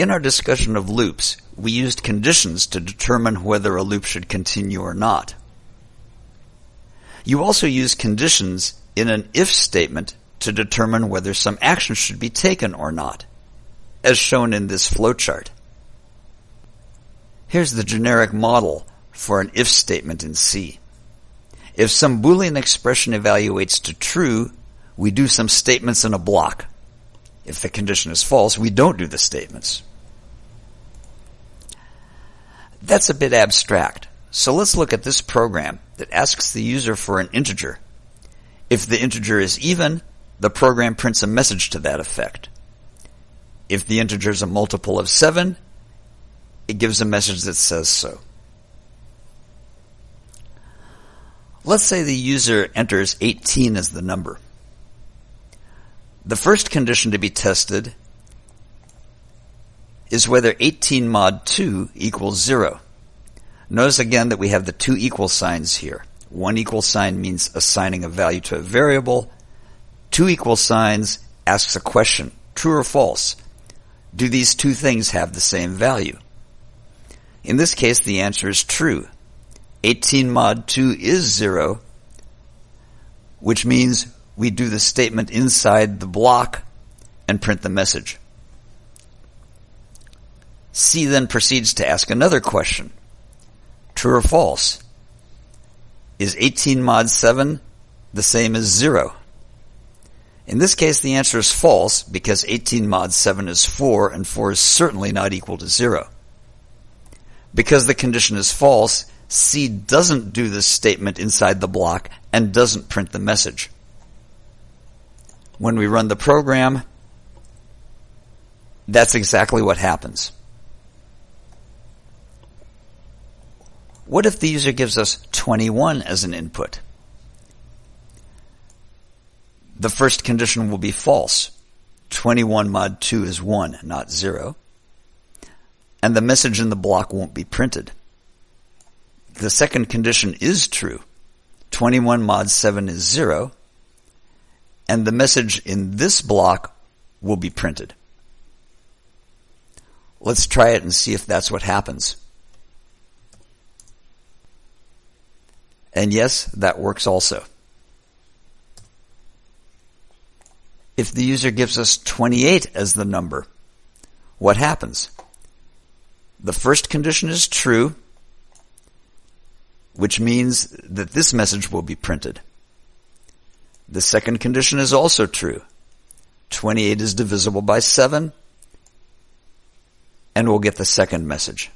In our discussion of loops, we used conditions to determine whether a loop should continue or not. You also use conditions in an if statement to determine whether some action should be taken or not, as shown in this flowchart. Here's the generic model for an if statement in C. If some Boolean expression evaluates to true, we do some statements in a block. If the condition is false, we don't do the statements. That's a bit abstract, so let's look at this program that asks the user for an integer. If the integer is even, the program prints a message to that effect. If the integer is a multiple of 7, it gives a message that says so. Let's say the user enters 18 as the number. The first condition to be tested is whether 18 mod 2 equals 0. Notice again that we have the two equal signs here. One equal sign means assigning a value to a variable. Two equal signs asks a question, true or false. Do these two things have the same value? In this case, the answer is true. 18 mod 2 is 0, which means we do the statement inside the block and print the message. C then proceeds to ask another question. True or false? Is 18 mod 7 the same as 0? In this case, the answer is false because 18 mod 7 is 4 and 4 is certainly not equal to 0. Because the condition is false, C doesn't do this statement inside the block and doesn't print the message. When we run the program, that's exactly what happens. What if the user gives us 21 as an input? The first condition will be false. 21 mod 2 is 1, not 0 and the message in the block won't be printed. The second condition is true. 21 mod 7 is 0, and the message in this block will be printed. Let's try it and see if that's what happens. And yes, that works also. If the user gives us 28 as the number, what happens? The first condition is true, which means that this message will be printed. The second condition is also true. 28 is divisible by 7, and we'll get the second message.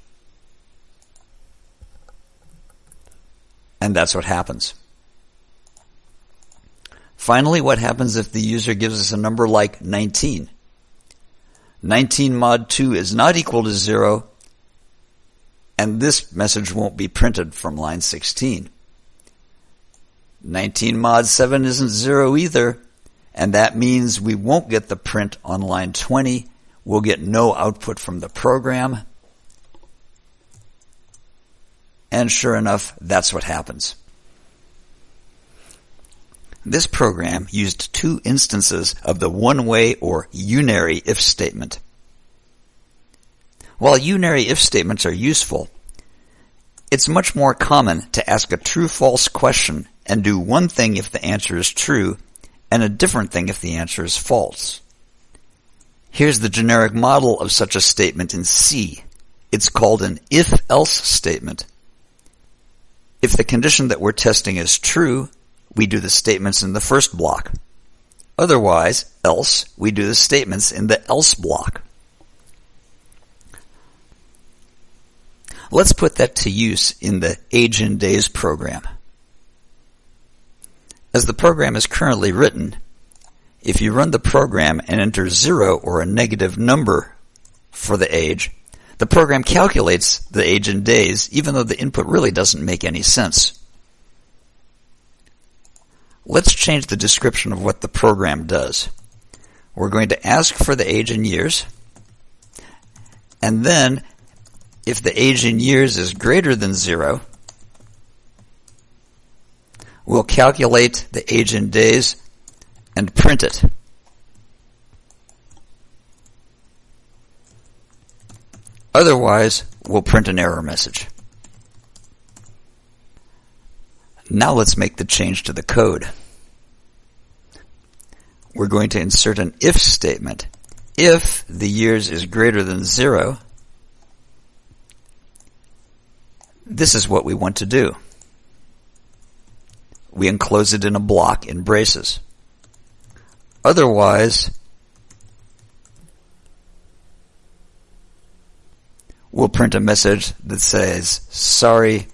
And that's what happens. Finally, what happens if the user gives us a number like 19? 19 mod 2 is not equal to 0, and this message won't be printed from line 16. 19 mod 7 isn't 0 either, and that means we won't get the print on line 20. We'll get no output from the program. And sure enough, that's what happens. This program used two instances of the one-way or unary if statement. While unary if statements are useful, it's much more common to ask a true-false question and do one thing if the answer is true and a different thing if the answer is false. Here's the generic model of such a statement in C. It's called an if-else statement. If the condition that we're testing is true, we do the statements in the first block. Otherwise, else, we do the statements in the else block. Let's put that to use in the age in days program. As the program is currently written, if you run the program and enter zero or a negative number for the age, the program calculates the age in days even though the input really doesn't make any sense. Let's change the description of what the program does. We're going to ask for the age in years, and then if the age in years is greater than zero, we'll calculate the age in days and print it. Otherwise, we'll print an error message. Now let's make the change to the code. We're going to insert an if statement. If the years is greater than zero, this is what we want to do. We enclose it in a block in braces. Otherwise, we'll print a message that says, sorry,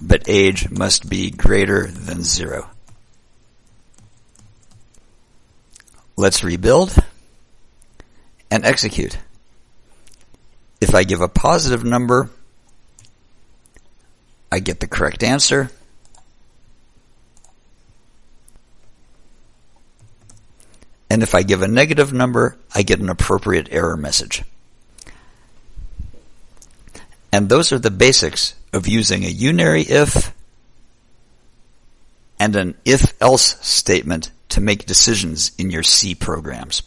but age must be greater than zero. Let's rebuild and execute. If I give a positive number, I get the correct answer. And if I give a negative number, I get an appropriate error message. And those are the basics of using a unary if and an if-else statement to make decisions in your C programs.